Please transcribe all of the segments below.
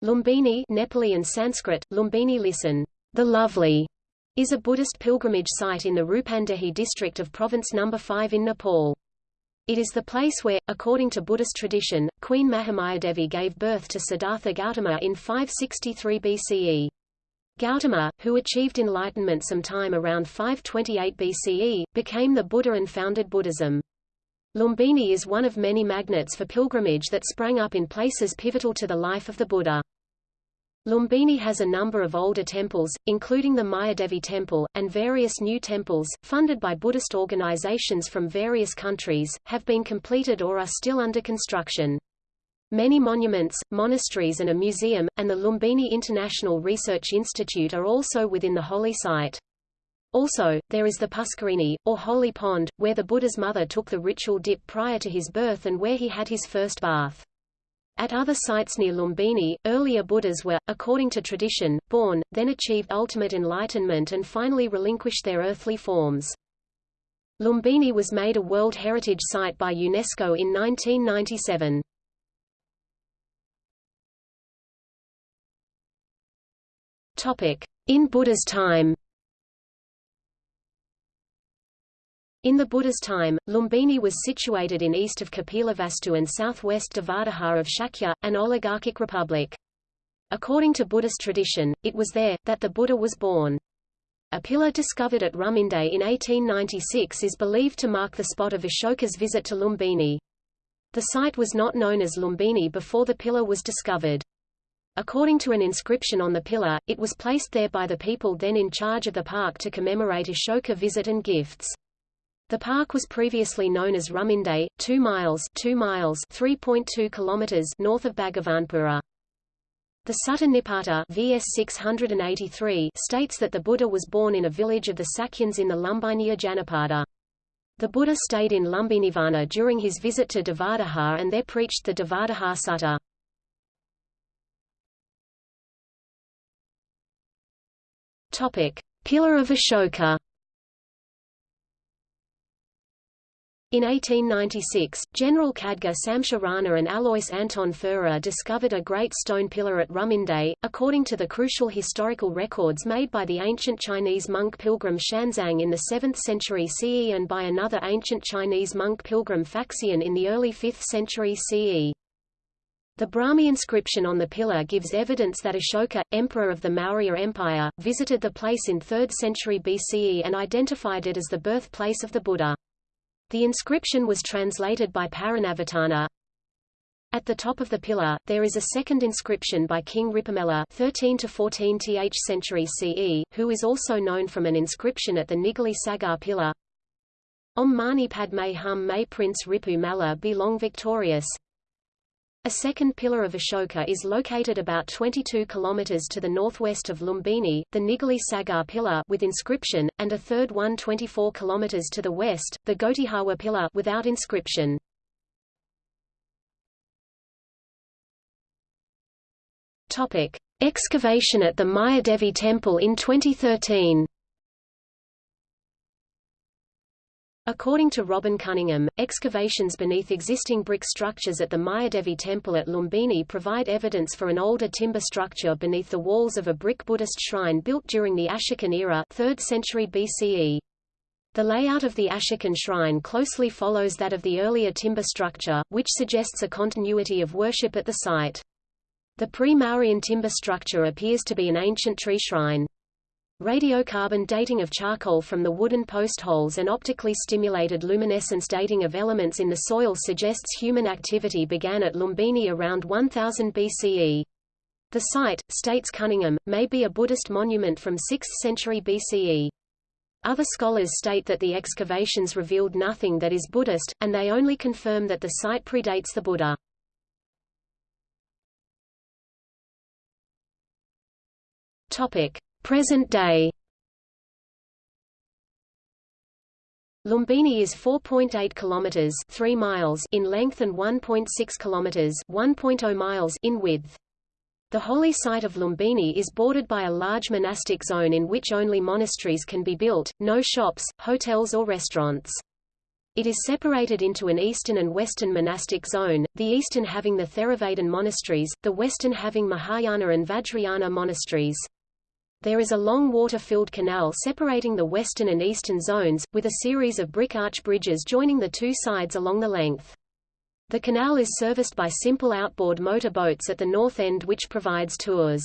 Lumbini Nepali and Sanskrit, Lumbini listen, the lovely, is a Buddhist pilgrimage site in the Rupandehi district of Province No. 5 in Nepal. It is the place where, according to Buddhist tradition, Queen Mahamayadevi gave birth to Siddhartha Gautama in 563 BCE. Gautama, who achieved enlightenment sometime around 528 BCE, became the Buddha and founded Buddhism. Lumbini is one of many magnets for pilgrimage that sprang up in places pivotal to the life of the Buddha. Lumbini has a number of older temples, including the Mayadevi Temple, and various new temples, funded by Buddhist organizations from various countries, have been completed or are still under construction. Many monuments, monasteries and a museum, and the Lumbini International Research Institute are also within the holy site. Also, there is the Puskarini, or Holy Pond, where the Buddha's mother took the ritual dip prior to his birth and where he had his first bath. At other sites near Lumbini, earlier Buddhas were, according to tradition, born, then achieved ultimate enlightenment and finally relinquished their earthly forms. Lumbini was made a World Heritage Site by UNESCO in 1997. In Buddha's time In the Buddha's time, Lumbini was situated in east of Kapilavastu and southwest Devadaha of Shakya, an oligarchic republic. According to Buddhist tradition, it was there, that the Buddha was born. A pillar discovered at Ruminde in 1896 is believed to mark the spot of Ashoka's visit to Lumbini. The site was not known as Lumbini before the pillar was discovered. According to an inscription on the pillar, it was placed there by the people then in charge of the park to commemorate Ashoka visit and gifts. The park was previously known as Ruminde, 2 miles 2 miles 3.2 kilometers north of Bhagavanpura. The Sutta Nipata VS 683 states that the Buddha was born in a village of the Sakyans in the Lumbiniya Janapada. The Buddha stayed in Lumbinivana during his visit to Devadaha and there preached the Devadaha Sutta. Topic: Pillar of Ashoka. In 1896, General Khadga Shumsher Rana and Alois Anton Führer discovered a great stone pillar at Ruminde, according to the crucial historical records made by the ancient Chinese monk pilgrim Xuanzang in the 7th century CE and by another ancient Chinese monk pilgrim Faxian in the early 5th century CE. The Brahmi inscription on the pillar gives evidence that Ashoka, emperor of the Maurya Empire, visited the place in 3rd century BCE and identified it as the birthplace of the Buddha. The inscription was translated by Paranavitana. At the top of the pillar, there is a second inscription by King Ripu Malla 13 to 14th century CE, who is also known from an inscription at the Nigli Sagar pillar. Om Mani Padme Hum May Prince Ripu Malla be long victorious. A second pillar of Ashoka is located about 22 km to the northwest of Lumbini, the Nigli Sagar pillar with inscription, and a third one 24 km to the west, the Gotihawa pillar without inscription. Topic: Excavation at the Mayadevi temple in 2013. According to Robin Coningham, excavations beneath existing brick structures at the Mayadevi temple at Lumbini provide evidence for an older timber structure beneath the walls of a brick Buddhist shrine built during the Ashokan era 3rd century BCE. The layout of the Ashokan shrine closely follows that of the earlier timber structure, which suggests a continuity of worship at the site. The pre-Mauryan timber structure appears to be an ancient tree shrine. Radiocarbon dating of charcoal from the wooden post holes and optically stimulated luminescence dating of elements in the soil suggests human activity began at Lumbini around 1000 BCE. The site, states Coningham, may be a Buddhist monument from 6th century BCE. Other scholars state that the excavations revealed nothing that is Buddhist, and they only confirm that the site predates the Buddha. Topic. Present day Lumbini is 4.8 kilometers 3 miles in length and 1.6 kilometers 1.0 miles in width. The holy site of Lumbini is bordered by a large monastic zone in which only monasteries can be built, no shops, hotels or restaurants. It is separated into an eastern and western monastic zone, the eastern having the Theravadan monasteries, the western having Mahayana and Vajrayana monasteries. There is a long water-filled canal separating the western and eastern zones, with a series of brick arch bridges joining the two sides along the length. The canal is serviced by simple outboard motor boats at the north end which provides tours.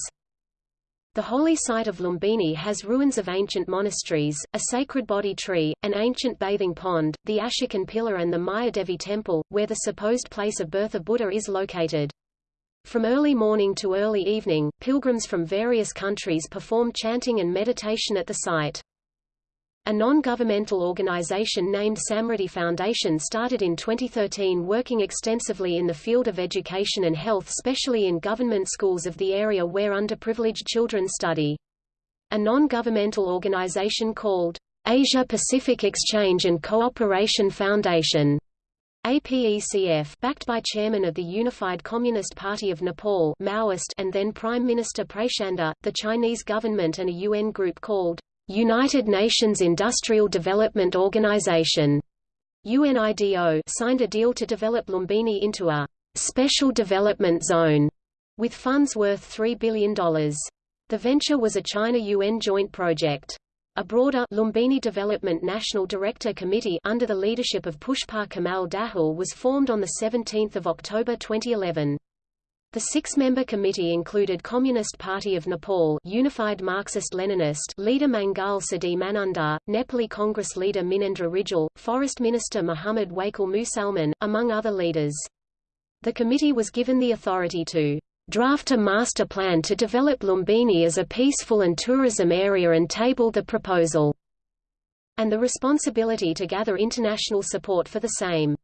The holy site of Lumbini has ruins of ancient monasteries, a sacred Bodhi tree, an ancient bathing pond, the Ashokan pillar and the Mayadevi temple, where the supposed place of birth of Buddha is located. From early morning to early evening, pilgrims from various countries perform chanting and meditation at the site. A non-governmental organization named Samriddhi Foundation started in 2013 working extensively in the field of education and health especially in government schools of the area where underprivileged children study. A non-governmental organization called Asia Pacific Exchange and Cooperation Foundation APECF backed by chairman of the Unified Communist Party of Nepal Maoist and then Prime Minister Prachanda, the Chinese government and a UN group called United Nations Industrial Development Organization UNIDO signed a deal to develop Lumbini into a special development zone with funds worth $3 billion. The venture was a China-UN joint project. A broader Lumbini Development National Director Committee under the leadership of Pushpa Kamal Dahal was formed on 17 October 2011. The six-member committee included Communist Party of Nepal Unified Marxist-Leninist leader Mangal Siddhi Manandhar, Nepali Congress leader Minendra Rijal, Forest Minister Muhammad Wakil Musalman, among other leaders. The committee was given the authority to draft a master plan to develop Lumbini as a peaceful and tourism area and table the proposal, and the responsibility to gather international support for the same.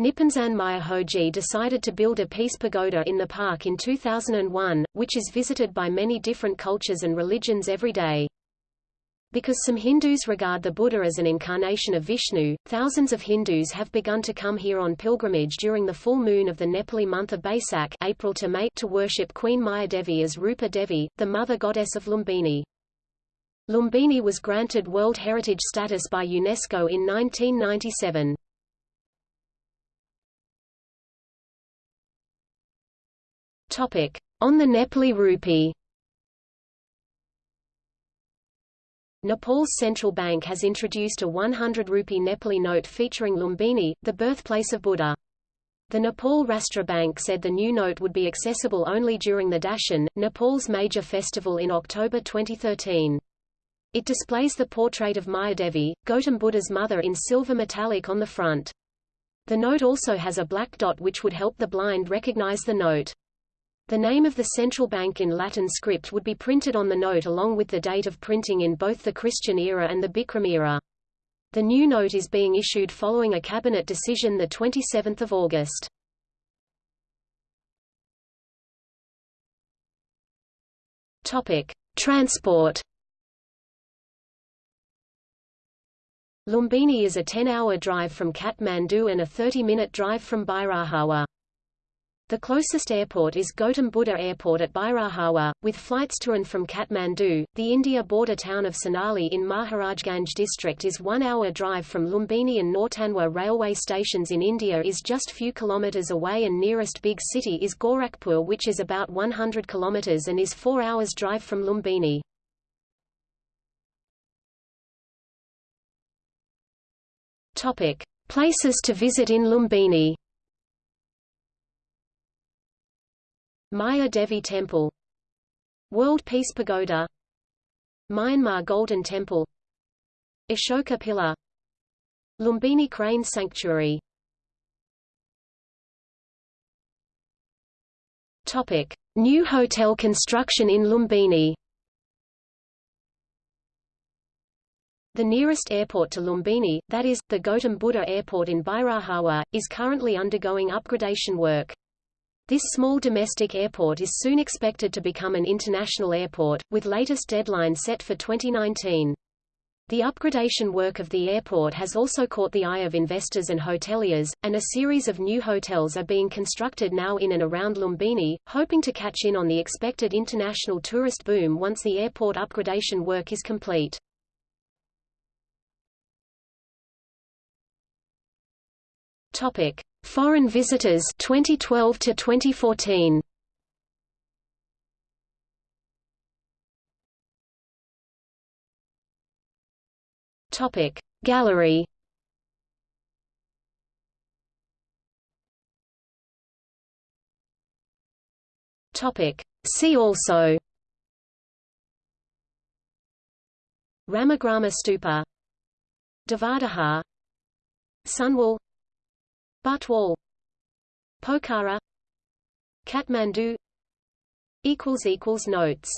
Nipponzan Myohoji decided to build a peace pagoda in the park in 2001, which is visited by many different cultures and religions every day. Because some Hindus regard the Buddha as an incarnation of Vishnu, thousands of Hindus have begun to come here on pilgrimage during the full moon of the Nepali month of Baisakh April to, May to worship Queen Mayadevi as Rupa Devi, the mother goddess of Lumbini. Lumbini was granted World Heritage status by UNESCO in 1997. Topic: On the Nepali rupee. Nepal's central bank has introduced a 100 rupee Nepali note featuring Lumbini, the birthplace of Buddha. The Nepal Rastra Bank said the new note would be accessible only during the Dashain, Nepal's major festival in October 2013. It displays the portrait of Mayadevi, Gautam Buddha's mother in silver metallic on the front. The note also has a black dot which would help the blind recognize the note. The name of the central bank in Latin script would be printed on the note along with the date of printing in both the Christian era and the Bikram era. The new note is being issued following a cabinet decision 27 August. Transport. Lumbini is a 10-hour drive from Kathmandu and a 30-minute drive from Bhairahwa. The closest airport is Gautam Buddha Airport at Bhairahwa, with flights to and from Kathmandu. The India border town of Sonauli in Maharajganj district is one hour drive from Lumbini and Nautanwa railway stations in India is just few kilometres away and nearest big city is Gorakhpur which is about 100 kilometres and is four hours drive from Lumbini. Topic. Places to visit in Lumbini Maya Devi Temple. World Peace Pagoda. Myanmar Golden Temple. Ashoka Pillar. Lumbini Crane Sanctuary. Topic. New hotel construction in Lumbini. The nearest airport to Lumbini, that is, the Gautam Buddha Airport in Bhairahwa, is currently undergoing upgradation work. This small domestic airport is soon expected to become an international airport, with latest deadline set for 2019. The upgradation work of the airport has also caught the eye of investors and hoteliers, and a series of new hotels are being constructed now in and around Lumbini, hoping to catch in on the expected international tourist boom once the airport upgradation work is complete. Topic: Foreign visitors 2012 to 2014. Topic. Gallery. Topic. See also. Ramagrama Stupa. Devadaha. Sunwal Butwal Pokhara. Kathmandu. Equals equals Notes